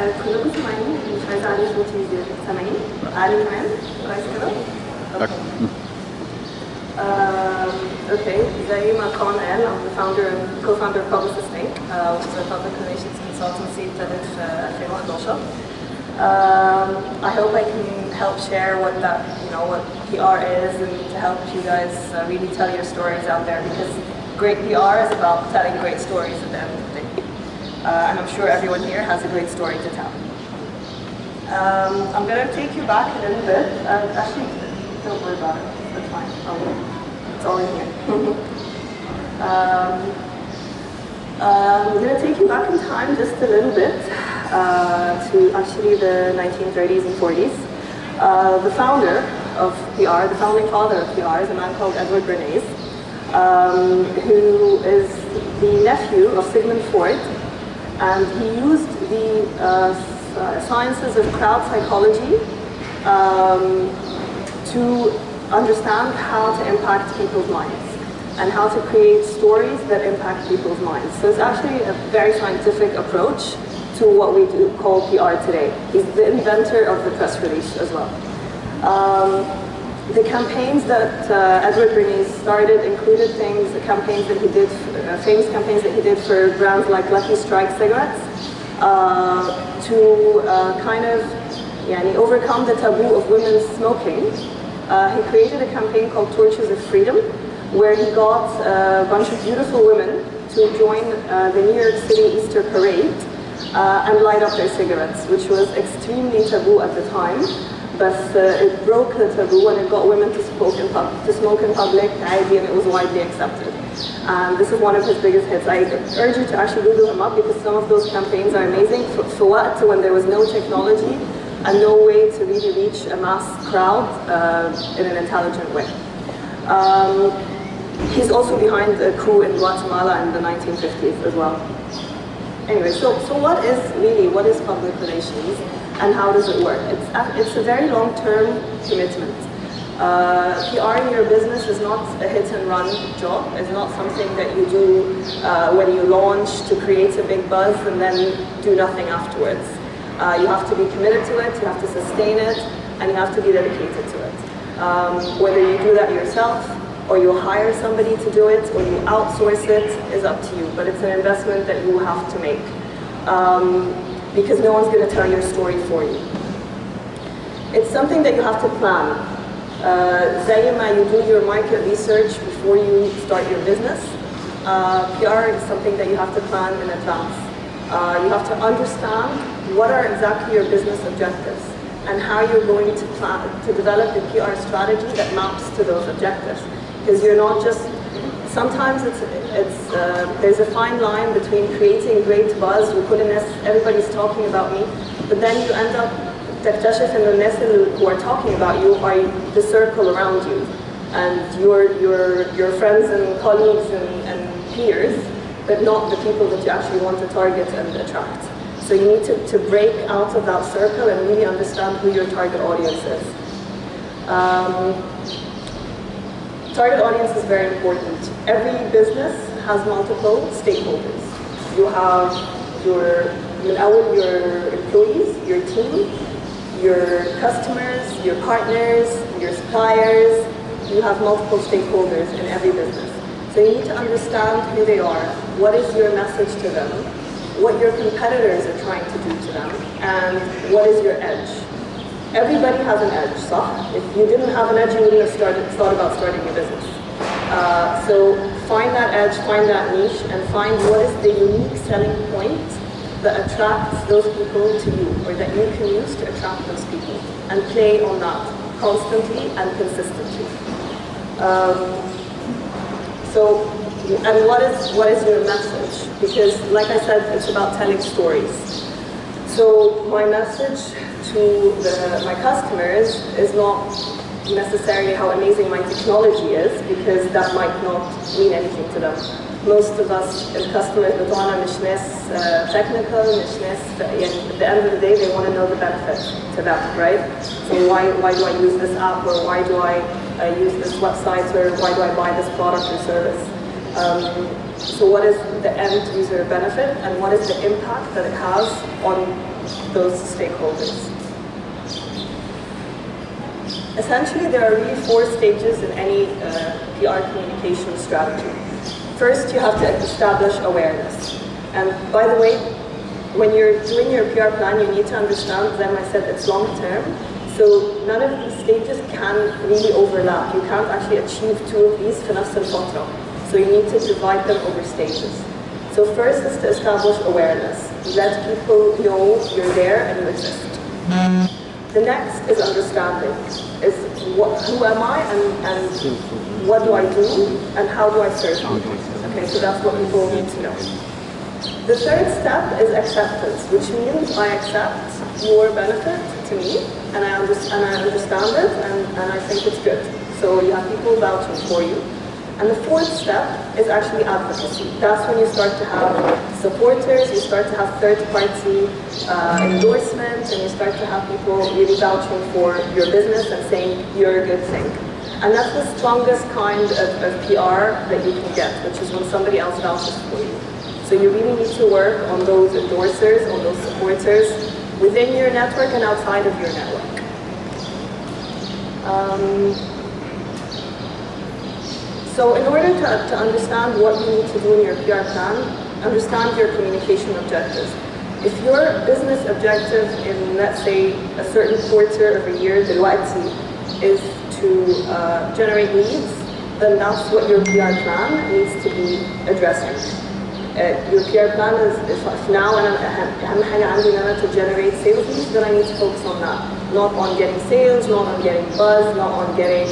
آه، كلكم سامعيني مش عايزة أعلي صوتي زيادة سامعيني؟ أعلي كمان؟ كويس كده؟ أوكي. Um, okay, زي ما كان قال I'm the founder and co-founder of Publicist Inc. Uh, which is a public relations consultancy ابتدت في 2011. Um, I hope I can help share what that, you know, what PR is and to help you guys uh, really tell your stories out there because great PR is about telling great stories at the end of the day. Uh, and I'm sure everyone here has a great story to tell. Um, I'm going to take you back a little bit. Uh, actually, don't worry about it. That's fine. It's all in here. um, uh, I'm going to take you back in time just a little bit uh, to actually the 1930s and 40s. Uh, the founder of PR, the founding father of PR, is a man called Edward Bernays, um, who is the nephew of Sigmund Freud, and he used the uh, uh, sciences of crowd psychology um, to understand how to impact people's minds and how to create stories that impact people's minds. So it's actually a very scientific approach to what we do call PR today. He's the inventor of the press release as well. Um, the campaigns that uh, Edward Bernays started included things, campaigns that he did, uh, famous campaigns that he did for brands like Lucky Strike cigarettes, uh, to uh, kind of yani, overcome the taboo of women smoking. Uh, he created a campaign called Torches of Freedom, where he got a bunch of beautiful women to join uh, the New York City Easter Parade uh, and light up their cigarettes, which was extremely taboo at the time but uh, it broke the taboo and it got women to smoke in, pub to smoke in public, the idea, and it was widely accepted. Um, this is one of his biggest hits. I urge you to actually Google him up because some of those campaigns are amazing. For, what? So when there was no technology and no way to really reach a mass crowd uh, in an intelligent way. Um, he's also behind the coup in Guatemala in the 1950s as well. Anyway, so, so what is really, what is public relations? And how does it work? It's, a- it's a very long-term commitment. Uh, PR in your business is not a hit and run job. It's not something that you do uh, when you launch to create a big buzz and then do nothing afterwards. Uh, you have to be committed to it, you have to sustain it, and you have to be dedicated to it. Um, whether you do that yourself, or you hire somebody to do it, or you outsource it, is up to you. But it's an investment that you have to make. Um, because no one's going to tell your story for you. It's something that you have to plan. Uh, Zayima, you do your market research before you start your business. Uh, PR is something that you have to plan in advance. Uh, you have to understand what are exactly your business objectives and how you're going to plan to develop the PR strategy that maps to those objectives. Because you're not just, sometimes it's, uh, there's a fine line between creating great buzz وكل الناس everybody's talking about me, but then you end up تكتشف ان الناس اللي- who are talking about you are the circle around you and your your your friends and colleagues and, and peers, but not the people that you actually want to target and attract. So you need to, to break out of that circle and really understand who your target audience is. Um, Target audience is very important. Every business has multiple stakeholders. You have your, your employees, your team, your customers, your partners, your suppliers. You have multiple stakeholders in every business. So you need to understand who they are, what is your message to them, what your competitors are trying to do to them, and what is your edge. Everybody has an edge, so if you didn't have an edge, you wouldn't have started, thought about starting your business. Uh, so find that edge, find that niche, and find what is the unique selling point that attracts those people to you, or that you can use to attract those people, and play on that constantly and consistently. Um, so, and what is what is your message? Because, like I said, it's about telling stories. So my message to the, my customers is not necessarily how amazing my technology is, because that might not mean anything to them. Most of us as customers بتوعنا مش ناس uh, technical, مش ناس يعني at the end of the day they want to know the benefit to them, right? So why, why do I use this app or why do I uh, use this website or why do I buy this product or service? Um, So what is the end user benefit and what is the impact that it has on those stakeholders? Essentially, there are really four stages in any uh, PR communication strategy. First, you have to establish awareness. And by the way, when you're doing your PR plan, you need to understand, then I said it's long term, so none of these stages can really overlap. You can't actually achieve two of these في نفس الفترة. So you need to divide them over stages. So first is to establish awareness. Let people know you're there and you exist. The next is understanding. Is what, who am I and, and what do I do and how do I serve people? Okay, so that's what people need to know. The third step is acceptance, which means I accept your benefit to me and I, under, and I understand it and, and I think it's good. So you have people vouching for you. And the fourth step is actually advocacy. That's when you start to have supporters, you start to have third-party uh, and you start to have people really vouching for your business and saying you're a good thing. And that's the strongest kind of, of PR that you can get, which is when somebody else vouches for you. So you really need to work on those endorsers, on those supporters, within your network and outside of your network. Um, so in order to, to understand what you need to do in your PR plan, understand your communication objectives. If your business objective in, let's say, a certain quarter of a year, دلوقتي, is to uh, generate leads, then that's what your PR plan needs to be addressing. Uh, your PR plan is, is now and أهم حاجة عندي إن أنا to generate sales leads, then I need to focus on that. Not on getting sales, not on getting buzz, not on getting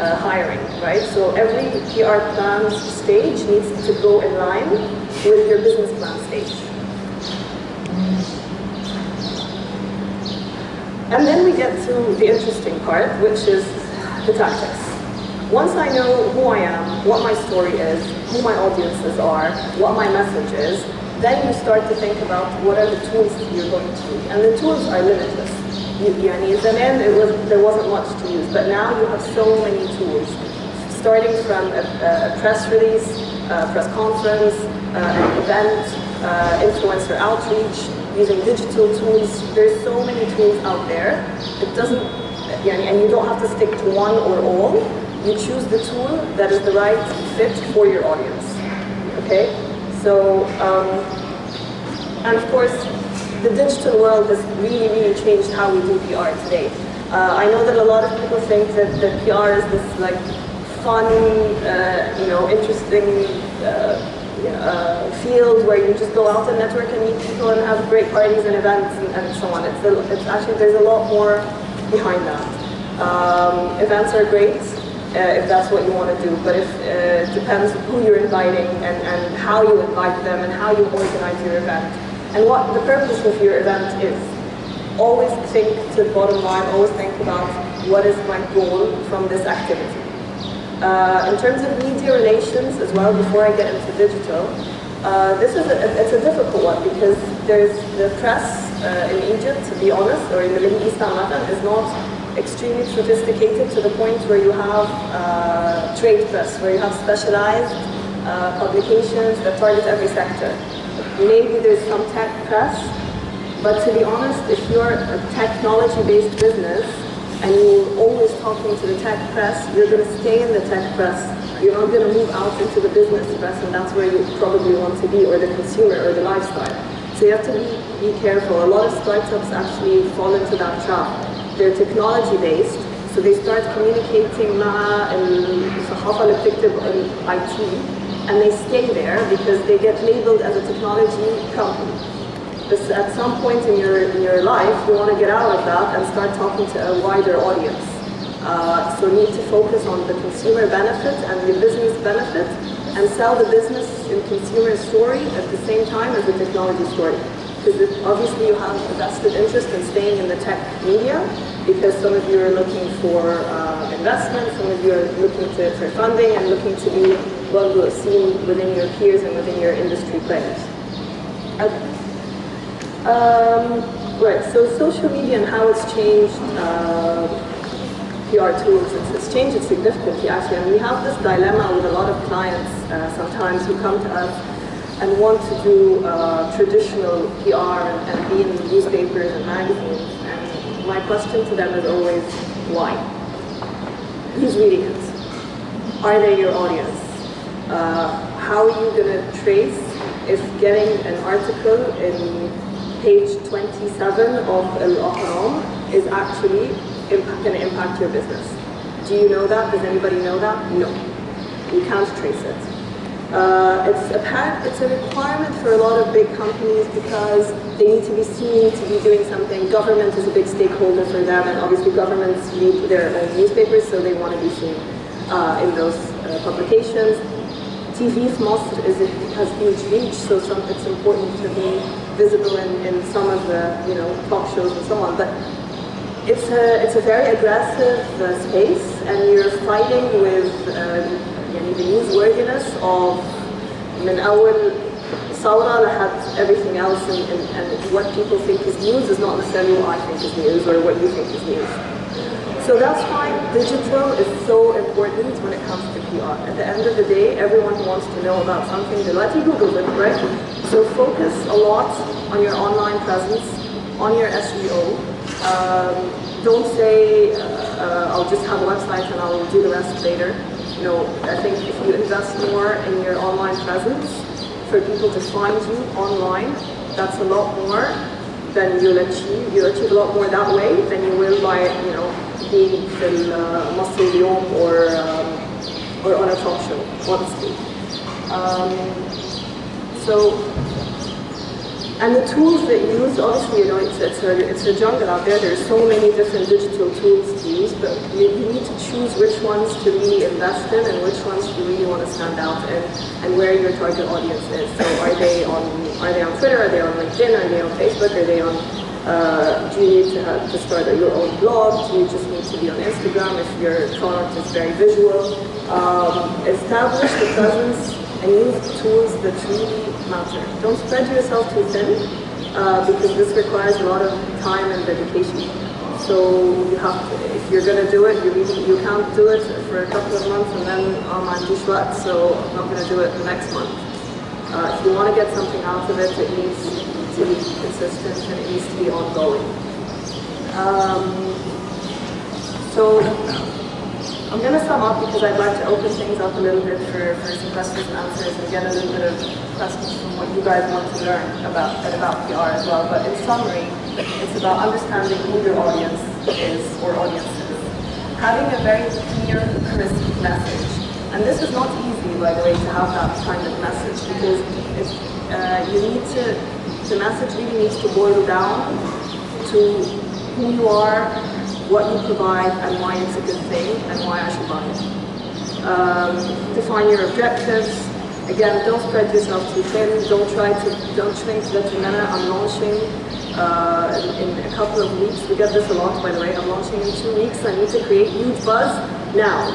uh, hiring, right? So every PR plan stage needs to go in line with your business plan stage. And then we get to the interesting part, which is the tactics. Once I know who I am, what my story is, who my audiences are, what my message is, then you start to think about what are the tools that you're going to use. And the tools are limitless. You, you need them in, it was, there wasn't much to use, but now you have so many tools. Starting from a, a press release, a press conference, uh, an event, uh, influencer outreach, using digital tools. There's so many tools out there. It doesn't, and you don't have to stick to one or all. You choose the tool that is the right fit for your audience. Okay? So, um, and of course, the digital world has really, really changed how we do PR today. Uh, I know that a lot of people think that, the PR is this like fun, uh, you know, interesting uh, uh, field where you just go out and network and meet people and have great parties and events and, and so on. It's, a, it's actually, there's a lot more behind that. Um, events are great, uh, if that's what you want to do. But if, uh, it depends who you're inviting and, and how you invite them and how you organize your event. And what the purpose of your event is. Always think to the bottom line, always think about what is my goal from this activity. Uh, in terms of media relations as well, before I get into digital, uh, this is a, it's a difficult one because there's the press uh, in Egypt, to be honest, or in the Middle East, is not extremely sophisticated to the point where you have uh, trade press, where you have specialized uh, publications that target every sector. Maybe there's some tech press, but to be honest, if you're a technology-based business and you're always talking to the tech press, you're going to stay in the tech press. You're not going to move out into the business press, and that's where you probably want to be, or the consumer, or the lifestyle. So you have to be, be careful. A lot of startups actually fall into that trap they're technology based so they start communicating مع الصحافة اللي بتكتب IT and they stay there because they get labeled as a technology company. At some point in your, in your life, you want to get out of that and start talking to a wider audience. Uh, so you need to focus on the consumer benefit and the business benefit and sell the business and consumer story at the same time as the technology story because obviously you have a vested interest in staying in the tech media because some of you are looking for uh, investment, some of you are looking to, for funding and looking to be well seen within your peers and within your industry players. Okay. Um, right, so social media and how it's changed uh, PR tools, it's, it's changed significantly actually. And we have this dilemma with a lot of clients uh, sometimes who come to us and want to do uh, traditional PR and, and be in newspapers and magazines. And my question to them is always, why? Who's reading it? Are they your audience? Uh, how are you going to trace if getting an article in page 27 of Al-Ahram is actually going to impact your business? Do you know that? Does anybody know that? No. You can't trace it. Uh, it's, a it's a requirement for a lot of big companies because they need to be seen to be doing something. Government is a big stakeholder for them, and obviously governments read their own newspapers, so they want to be seen uh, in those uh, publications. TV is has huge reach, so some, it's important to be visible in, in some of the you know talk shows and so on. But it's a it's a very aggressive uh, space, and you're fighting with um, يعني the newsworthiness of من أول ثورة لحد everything else, and, and, and what people think is news is not necessarily what I think is news or what you think is news. So that's why digital is so important when it comes to PR. At the end of the day, everyone wants to know about something, they let you Google it, right? So focus a lot on your online presence, on your SEO. Um, don't say, uh, uh, I'll just have a website and I'll do the rest later. You know, I think if you invest more in your online presence, for people to find you online, that's a lot more then you'll achieve you achieve a lot more that way than you will by you know being in uh, muscle or um, or on a talk show, honestly. Um, so and the tools that you use, obviously, you know, it's, it's, a, it's a jungle out there. There's so many different digital tools to use, but you, you need to choose which ones to really invest in and which ones you really want to stand out in and where your target audience is. So are they on, are they on Twitter? Are they on LinkedIn? Are they on Facebook? Are they on uh, do you need to, have, to start your own blog? Do you just need to be on Instagram if your product is very visual? Um, establish the presence and use tools that really matter. Don't spread yourself too thin uh, because this requires a lot of time and dedication. So you have to, if you're going to do it, you really, you can't do it for a couple of months and then oh man, dishwat, so I'm not going to do it the next month. Uh, if you want to get something out of it, it needs to be consistent and it needs to be ongoing. Um, so I'm going to sum up because I'd like to open things up a little bit for, for some questions and answers and get a little bit of questions from what you guys want to learn about, about PR as well. But in summary, it's about understanding who your audience is or audiences. Having a very clear, crisp message. And this is not easy, by the way, to have that kind of message because uh, you need to the message really needs to boil down to who you are, what you provide, and why it's a good thing, and why I should buy it. Um, define your objectives. Again, don't spread yourself too thin. Don't try to, don't shrink to the minute. I'm launching uh, in, in, a couple of weeks. We get this a lot, by the way. I'm launching in two weeks. I need to create huge buzz now.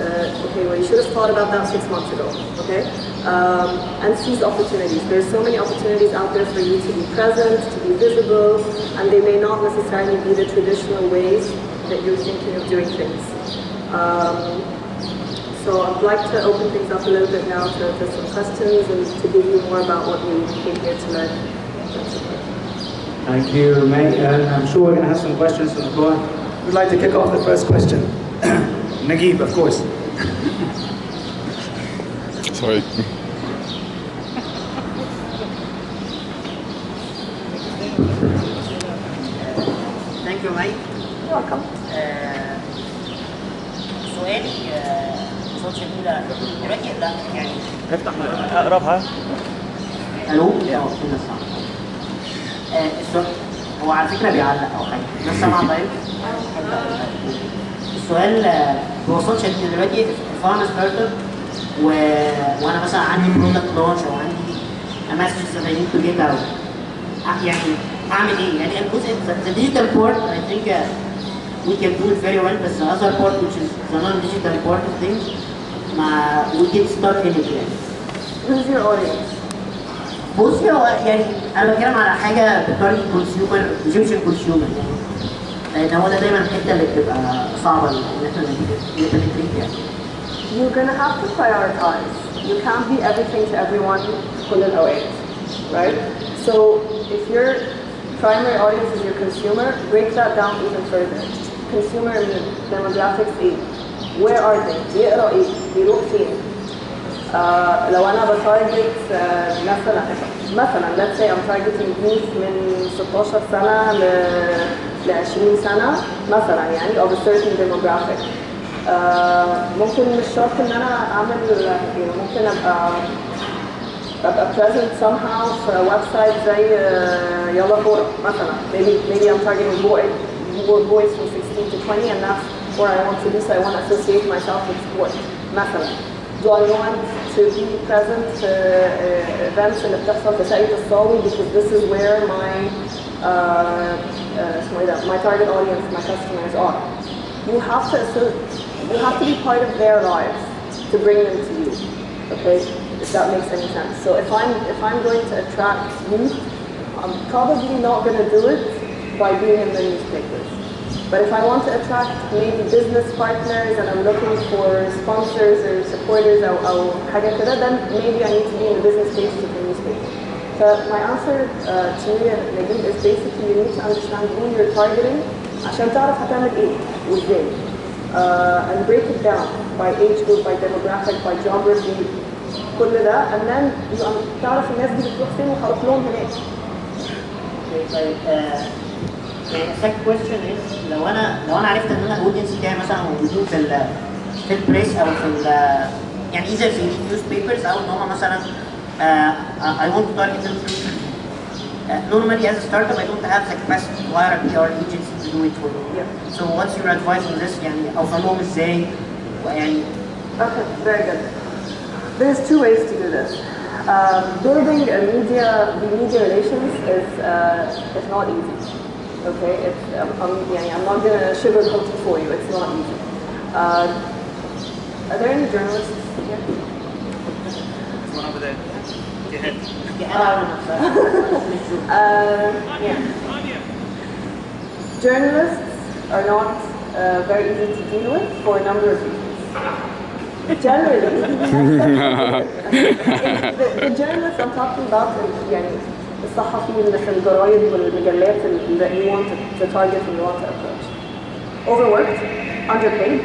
Uh, okay, well, you should have thought about that six months ago, okay? Um, and seize opportunities. There's so many opportunities out there for you to be present, to be visible, and they may not necessarily be the traditional ways that you're thinking of doing things. Um, so I'd like to open things up a little bit now to, to some questions and to give you more about what you came here to learn. Thank you, May. Uh, I'm sure we're going to have some questions from the floor. We'd like to kick off the first question. Nagib, of course. Sorry. رقم uh, سؤالي قصاد الاولى دلوقتي لا يعني. افتح اقربها. ألو؟ يا uh, السؤال هو على فكرة بيعلق أو حاجة. بس سامع طيب. السؤال uh, هو وصلش ان دلوقتي. الفارم ستارت اب وأنا مثلا عندي برودكت لونش أو عندي امسج زباين تو يعني أعمل إيه؟ يعني الجزء ذا ديجيتال بورت اي ثينك we can do it very well but the other part which is the non-digital part of things ما we get stuck in it يعني Who's your audience? بصي هو يعني انا بتكلم على حاجه بطريقه كونسيومر ايجيبشن كونسيومر يعني لان هو ده دايما الحته اللي بتبقى صعبه ان احنا نبتدي يعني You're gonna have to prioritize. You can't be everything to everyone كل الأوقات, right? So if your primary audience is your consumer, break that down even further. Consumer demographics إيه؟ Where are they? بيقرا إيه؟ بيروح فين؟ آه لو أنا بتارجت آه مثلا مثلا let's say I'm targeting youth من 16 سنة ل ل 20 سنة مثلا يعني of a certain demographic آه ممكن مش شرط إن أنا أعمل يعني ممكن أبقى أبقى present somehow في سايت زي آه، يلا كورة مثلا maybe maybe I'm targeting boy boys from 16 to 20 and that's where I want to do so I want to associate myself with sport مثلا do I want to be present في uh, events اللي بتحصل في ساقية الصاوي because this is where my uh, uh, اسمه ايه ده my target audience my customers are you have to associ- you have to be part of their lives to bring them to you okay if that makes any sense so if I'm if I'm going to attract youth I'm probably not going to do it by being in the newspapers but if I want to attract maybe business partners and I'm looking for sponsors or supporters or, or حاجة كده, then maybe I need to be in the business pages of the newspaper. So my answer uh, to you and Nadeem is basically you need to understand who you're targeting عشان تعرف هتعمل ايه وازاي. Uh, and break it down by age group, by demographic, by geography, كل ده and then you تعرف الناس دي بتروح فين وهروح لهم هناك. Okay, طيب آه، يعني second question is لو انا لو انا عرفت ان انا الاودينس بتاعي مثلا موجودين في ال في البريس او في ال يعني اذا في نيوز بيبرز او ان هم مثلا آه، I want to target them through TV. Uh, normally as a startup I don't have the capacity to hire a PR agency to do it for me. Yeah. So what's your advice on this يعني اوصلهم ازاي يعني Okay, very good. There's two ways to do this. Um, building a media, the media relations is, uh, is not easy. Okay, it's, um, I'm, yeah, I'm not gonna sugarcoat it for you. It's not easy. Uh, are there any journalists here? There's one over there. Go ahead. Uh, yeah. Journalists are not uh, very easy to deal with for a number of reasons Generally, the, the journalists I'm talking about is يعني الصحفيين اللي في الجرايد والمجلات اللي you want to, to target and you want to approach. Overworked, underpaid,